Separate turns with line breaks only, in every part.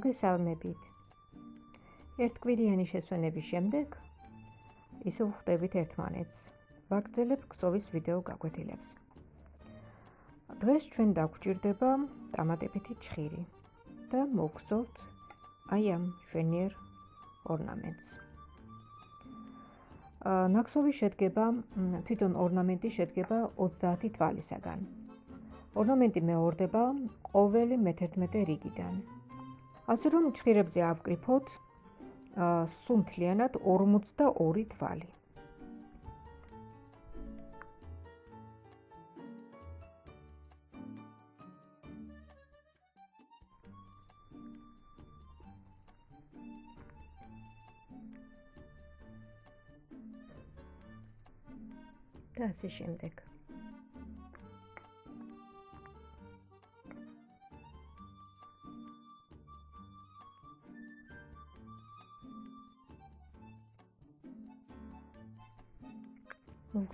მოგესალმებით. ერთკვირიანი შესვენების შემდეგ ისე ვხვდებით ერთმანეთს. ვაგრძელებ ქსოვის ვიდეო გაკვეთილებს. დღეს ჩვენ დაგვჭირდება ტამატებითი ჭხირი და მოგხსოვთ აი ამ შვენიერ ორნამენტს. აა ნაკსოვი შედგება თვითონ ორნამენტი შედგება 30 თვალისაგან. ორნამენტი მეორდება ყოველი მე-11 რიგიდან. ასე რომ ჭხირებზე ავკრიფოთ სულ მთლიანად 42 თვალი. და ასე შემდეგ.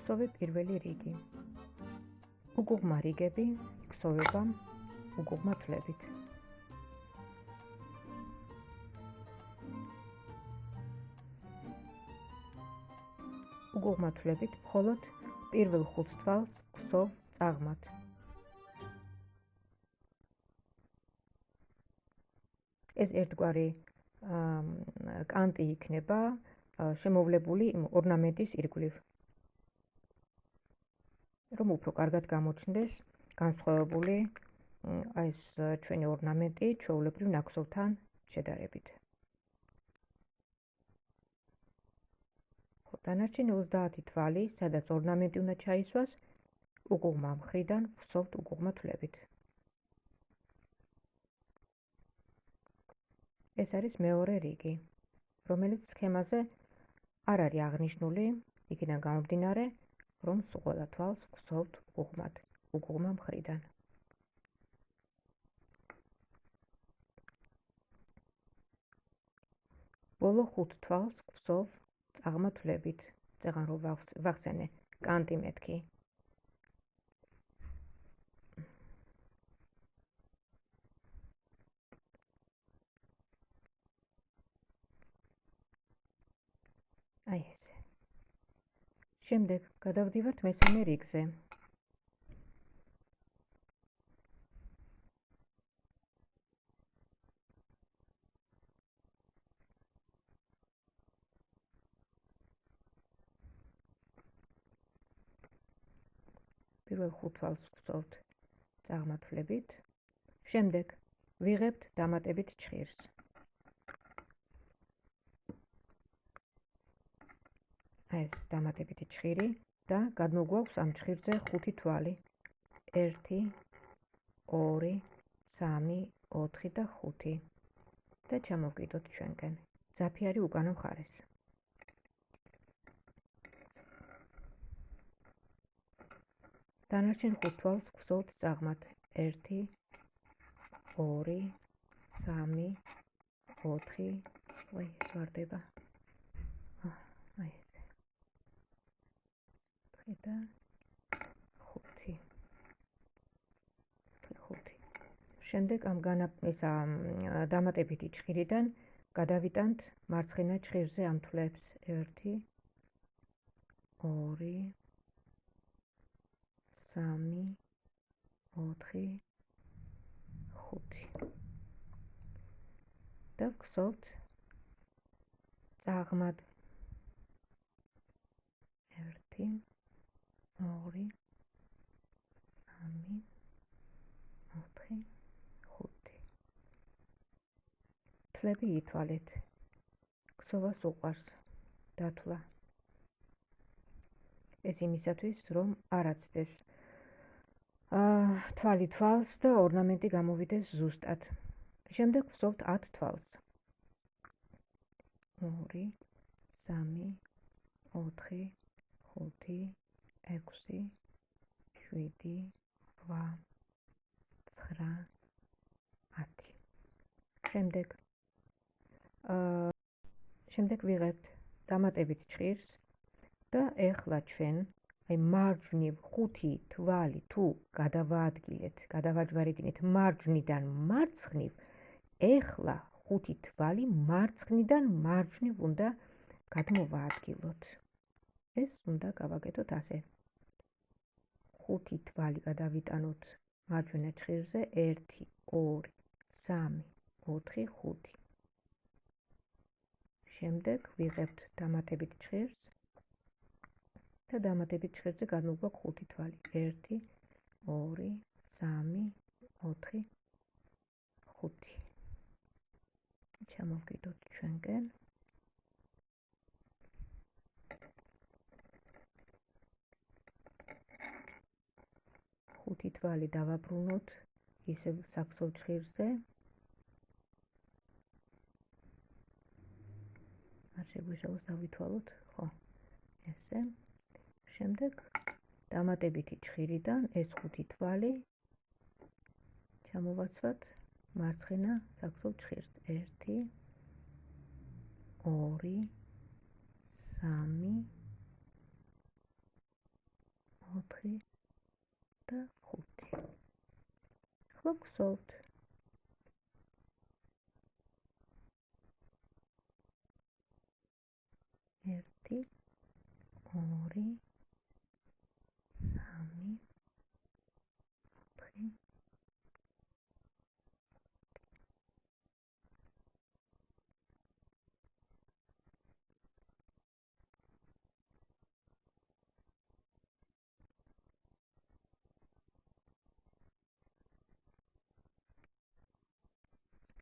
მოგხსოვე პირველი რიგი. უგუღმა რიგები ხსოვება უგუღმა თლებით. უგუღმა თლებით მხოლოდ პირველ ხუთ თვალს ხსოვ წაღმათ. ეს ერთგვარი კანტი იქნება შემოვლებული ორნამენტის ირგვლივ. რომ უფრო კარგად გამოჩნდეს განსხვავებული აი ეს ჩვენი ორნამენტი ჩვეულებრივ ნაკსოვთან შედარებით. დანარჩენი 30 თვალი, სადაც ორნამენტი უნდა ჩაისვას, უგუღმა მხრიდან ვსოვთ უგუღმა თვლებით. ეს არის მეორე რიგი, რომელიც სქემაზე არ არის აღნიშნული, იქიდან გამომდინარე, რომ ყველა თვალს ვხსოვთ უღმად, უღმა მხრიდან. ბოლო ხუთ თვალს ვხსოვ წაღმათლებით, წეღან რომ ვახსენე კანტი მეთქი. აი ეს შემდეგ გადავდივართ მესამე რიგზე. პირველ ხუთ თვალს ვწოვთ წარმართლებით. შემდეგ ვიღებთ დამატებით ჭხირს. ეს დამატებითი ჭხირი და გადმოგვაქვს ამ ჭხირზე ხუთი თვალი. 1 2 3 4 და 5 და ჩამოვკიდოთ ჩვენკენ ძაფი არის უკანა მხარეს. დანარჩენ ხუთ თვალს გვსოვთ წაღმათ 1 2 3 4 ვაი სვარდება აი და 5 5 შემდეგ ამ განა ესა დამატებითი ჭხირიდან გადავიტანთ მარცხენა ჭხირზე ამ თვლებს. 1 2 3 4 5 და გსოვთ წაღმად. 1 ორი სამი ოთხი ხუთი. თლები ითვალეთ. ქსოვას უყარს დათვლა. ეს იმისათვის რომ არაცდეს აა თვალი თვალს და ორნამენტი გამოვიდეს ზუსტად. შემდეგ ვსოვთ 10 თვალს. 2 3 4 5 6 7 8 9 10 შემდეგ აა შემდეგ ვიღებთ დამატებით ჭირს და ეხლა ჩვენ აი მარჯვნივ ხუთი თვალი თუ გადავაადგილეთ, გადავაჯვარედინეთ მარჯვნიდან მარცხნივ, ეხლა ხუთი თვალი მარცხნიდან მარჯვნივ უნდა გადმოვაადგილოთ. ეს უნდა გავაკეთოთ ასე. ხუთი თვალი გადავიტანოთ მარჯვენა ჭირზე 1 2 3 4 5. შემდეგ ვიღებთ დამატებით ჭირს და დამატებით ჭირზე გადმოგვაქვს ხუთი თვალი 1 2 3 4 5. ჩამოვკიდოთ ჩვენკენ. ხუთი თვალი დავაბრუნოთ ისევ საქსოვ ჭირზე. არ შეგვიშალოს დავითვალოთ, ხო? ესე. შემდეგ დამატებითი ჭირიდან ეს ხუთი თვალი ჩამოვაცვათ მარცხენა საქსოვ ჭირს. 1 2 3 4 და 5. ხო გსოვთ. ერთი, ორი, სამი, ოთხი,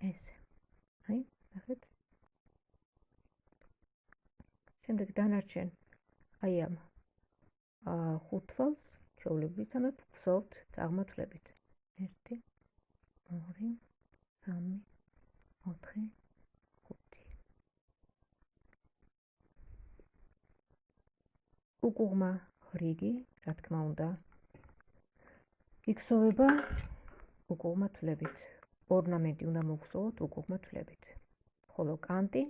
ესე. აი, ნახეთ. შემდეგ დანარჩენ აი ამ აა ხუთ თვალს ჩვეულებრივად ვსოვთ წარმართლებით. 1 2 3 4 5 უკუღმა რიგი, რა თქმა უნდა, იქსოვება უკუღმა თვლებით. ორნამენტი უნდა მოგხსოვოთ უკუღმა თვლებით. ხოლო კანტი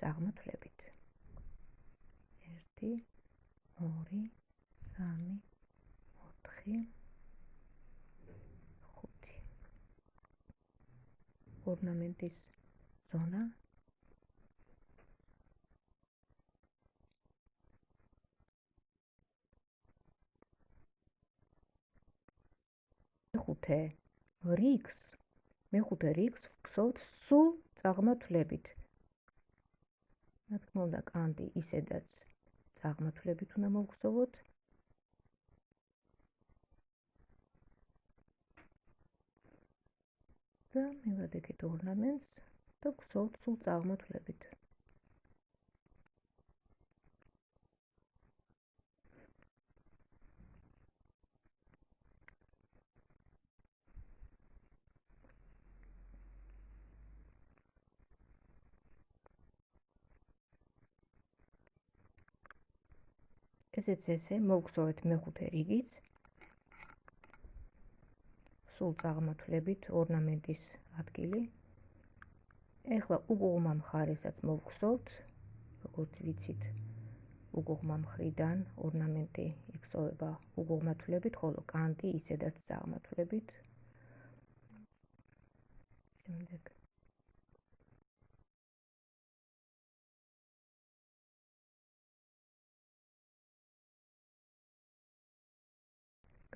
წაღმა თვლებით. 1 2 3 4 5 ორნამენტის ზონა ხუთე რიქს მეხუთე რიგს ვგსოვთ სულ წაღმართლებით. რა თქმა უნდა, კანტი ისედაც წაღმართლებით უნდა მოვგსოვოთ. და მე ვადექეთ ორნამენტს და ვგსოვთ სულ წაღმართლებით. ესეც ესე მოგხსოვეთ მეხუთე რიგიც. სულ წაღმართლებით ორნამენტის ადგილი. ეხლა უგუღმა მხარესაც მოგხსოვთ როგორც ვიცით უგუღმა მხრიდან ორნამენტი იხსოვება უგუღმათლებით ხოლო კანტი ისედაც წაღმართლებით შემდეგ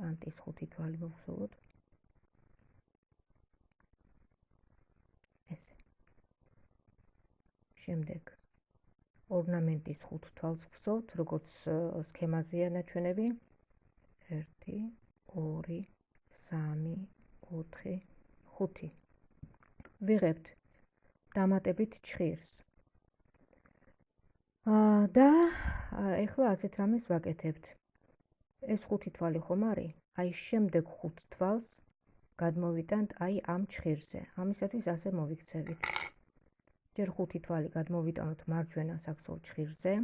კანტის ხუთი თვალი მოგხსოვოთ. ესე. შემდეგ ორნამენტის ხუთ თვალს გხსოვთ, როგორც სქემაზეა ნაჩვენები. 1 2 3 4 5 ვიღებთ დამატებით ჭირს. აა და ეხლა ასეთ რამეს ვაკეთებთ. ეს ხუთი თვალი ხომ არის? აი შემდეგ ხუთ თვალს გადმოვიტანთ აი ამ ჭირზე. ამისათვის ასე მოვიქცევით. ჯერ ხუთი თვალი გადმოვიტანოთ მარჯვენა საქსოვ ჭირზე.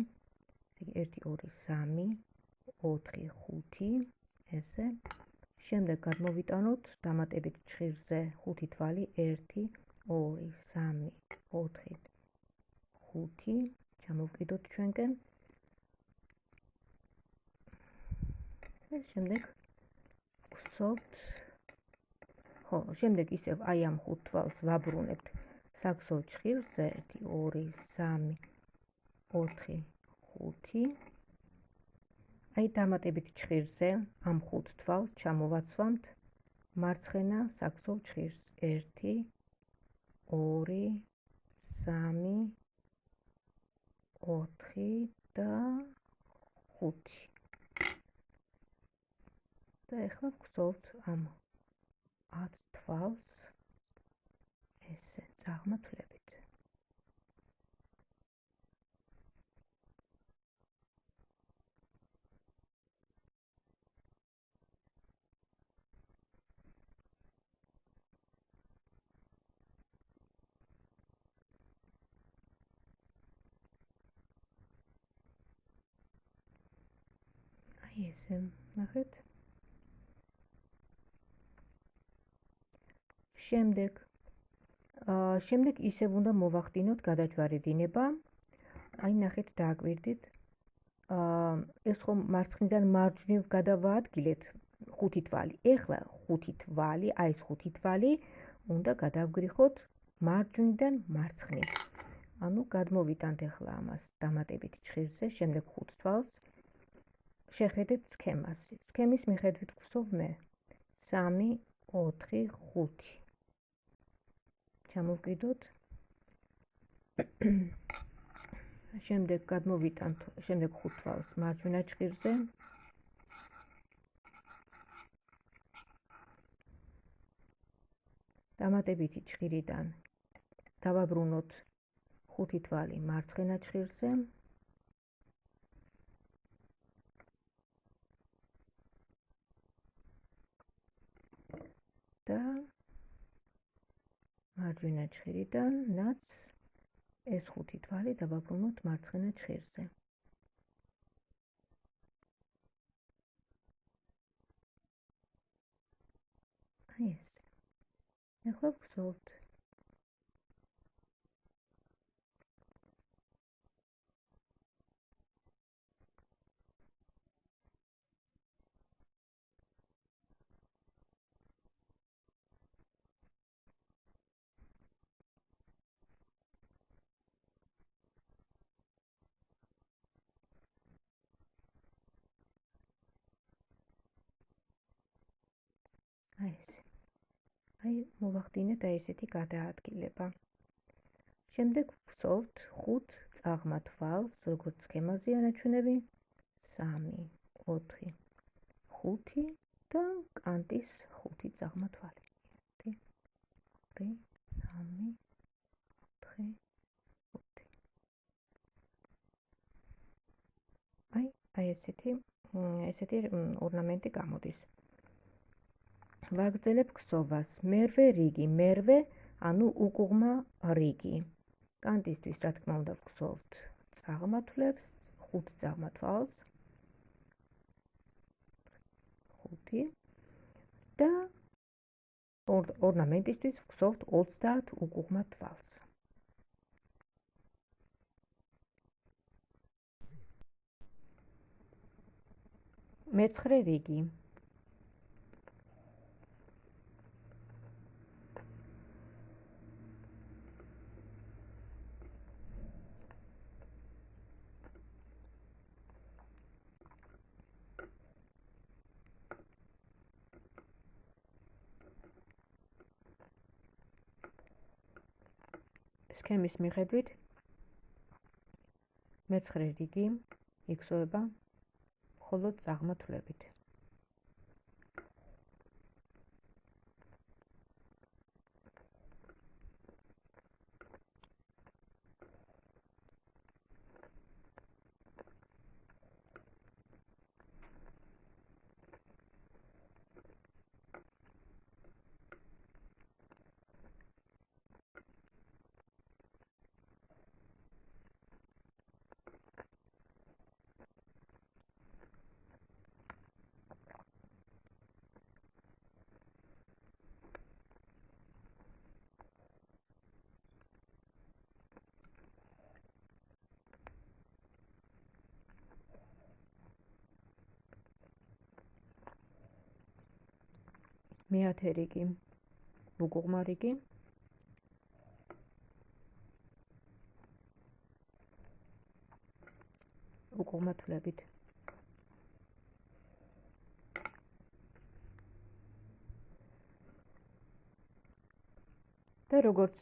1 2 3 4 5 ესე. შემდეგ გადმოვიტანოთ დამატებით ჭირზე ხუთი თვალი 1 2 3 4 5 ჩამოვკიდოთ ჩვენკენ. ეს შემდეგ ვსოვთ ხო შემდეგ ისევ აი ამ ხუთ თვალს ვაბრუნებთ. საქსოვ ჭხილზე 1 2 3 4 5 აი დამატებით ჭხირზე ამ ხუთ თვალს ჩამოვაცვამთ. მარცხენა საქსოვ ჭხირს 1 2 3 4 და 5 და ეხლა ვგზავნთ ამ 10 თვალს ესე წაღმართლებით ესე ნახეთ შემდეგ შემდეგ ისევ უნდა მოვახდინოთ გადაჯვარი დინება. აი ნახეთ დააკვირდით. აა ეს ხომ მარცხნიდან მარჯვნივ გადავაადგილეთ ხუთი თვალი. ეხლა ხუთი თვალი, აი ეს ხუთი თვალი უნდა გადავგრიხოთ მარჯვნიდან მარცხნივ. ანუ გადმოვიტანთ ეხლა ამას დამატებით ჭხირზე, შემდეგ ხუთ თვალს. შეხედეთ სქემას. სქემის მიხედვით გვსოვ მე 3 4 5 ჩამოვკიდოთ. შემდეგ გადმოვიტანთ შემდეგ ხუთ თვალს მარჯვენა ჭირზე. დამატებითი ჭირიდან დავაბრუნოთ ხუთი თვალი მარცხენა ჭირზე. და მარჯვენა ჭირიდან ნაც ეს ხუთი თვალი დავაბრუნოთ მარცხენა ჭირზე. აი ეს. ახლა ვგზავნთ აი ეს. აი მოვახდინეთ აი ესეთი გადაადგილება. შემდეგ ვსოვთ 5 წაღმა თვალს, როგორც სქემაზეა ნაჩვენები 3, 4, 5 და კანტის 5 წაღმა თვალი. 1 2 3 4 5 აი აი ესეთი ესეთი ორნამენტი გამოდის. ვაგრძელებ ქსოვას. მერვე რიგი, მერვე, ანუ უკუღმა რიგი. კანტისტვის რა თქმა უნდა ვქსოვთ წაღმათლებს, ხუთ წაღმათვალს. ხუთი და ორნამენტისთვის ვქსოვთ 30 უკუღმა თვალს. მეცხრე რიგი სქემის მიხედვით მეცხრე რიგი იქსოება მხოლოდ წაღმართლებით მეათე რიგი მუგუღმა რიგი უკუღმა თვლებით და როგორც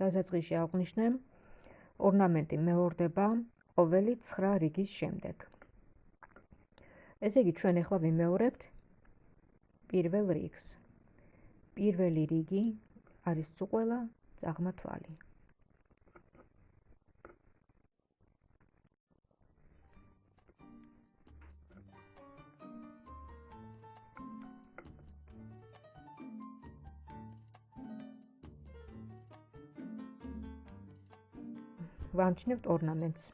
დასაწყისში აღვნიშნე, ორნამენტი მეორდება ყოველი 9 რიგის შემდეგ. ესე იგი, ჩვენ ახლა ვიმეორებთ პირველ რიგს. პირველი რიგი არის სუყველა წაღმა თვალი. ვამჩნევთ ორნამენტს.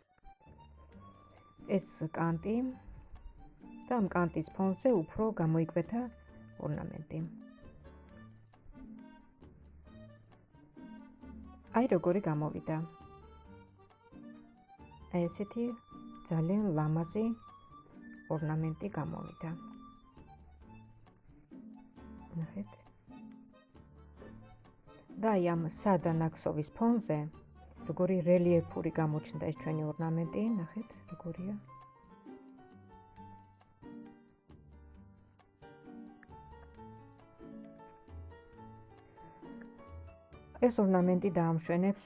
ეს კანტი და ამ კანტის ფონზე უფრო გამოიკვეთა ორნამენტი. აი როგორი გამოვიდა. აი ესეთი ძალიან ლამაზი ორნამენტი გამოვიდა. ნახეთ. და აი ამ სადანაქსოვის ფონზე როგორი რელიეფური გამოჩნდა ეს ჩვენი ორნამენტი, ნახეთ, როგორია. ეს ორნამენტი დაამშვენებს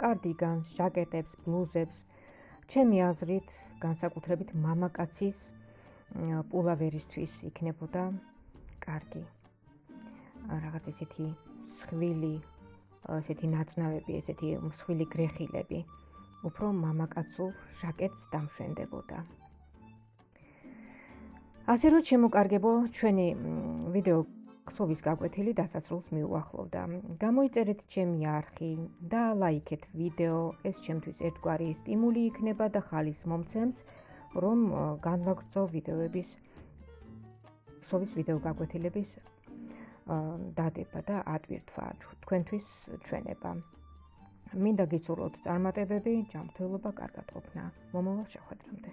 კარდიგანს, ჟაკეტებს, ბლუზებს. ჩემი აზრით, განსაკუთრებით მამაკაცის პულავერისთვის იქნებოდა კარგი. რაღაც ისეთი სხვილი ესეთი ნაწნავები, ესეთი მსხვილი გრეხილები უფრო მამაკაცურ ჟაკეტს დამშვენდებოდა. ასე რომ შემოკარგებო ჩვენი ვიდეო ქსოვის გაკვეთილი დასასრულს მიუახლოვდა. გამოიწერეთ ჩემი არხი და ლაიქეთ ვიდეო, ეს ჩემთვის ერთგვარი სტიმული იქნება და ხალის მომცემს, რომ განვაგრძო ვიდეოების ქსოვის ვიდეო გაკვეთილების დადება და ატვირთვა თქვენთვის ჩვენება. მინდა გისურვოთ წარმატებები, ჯანმრთელობა, კარგად ყოფნა. მომავალ შეხვედრამდე.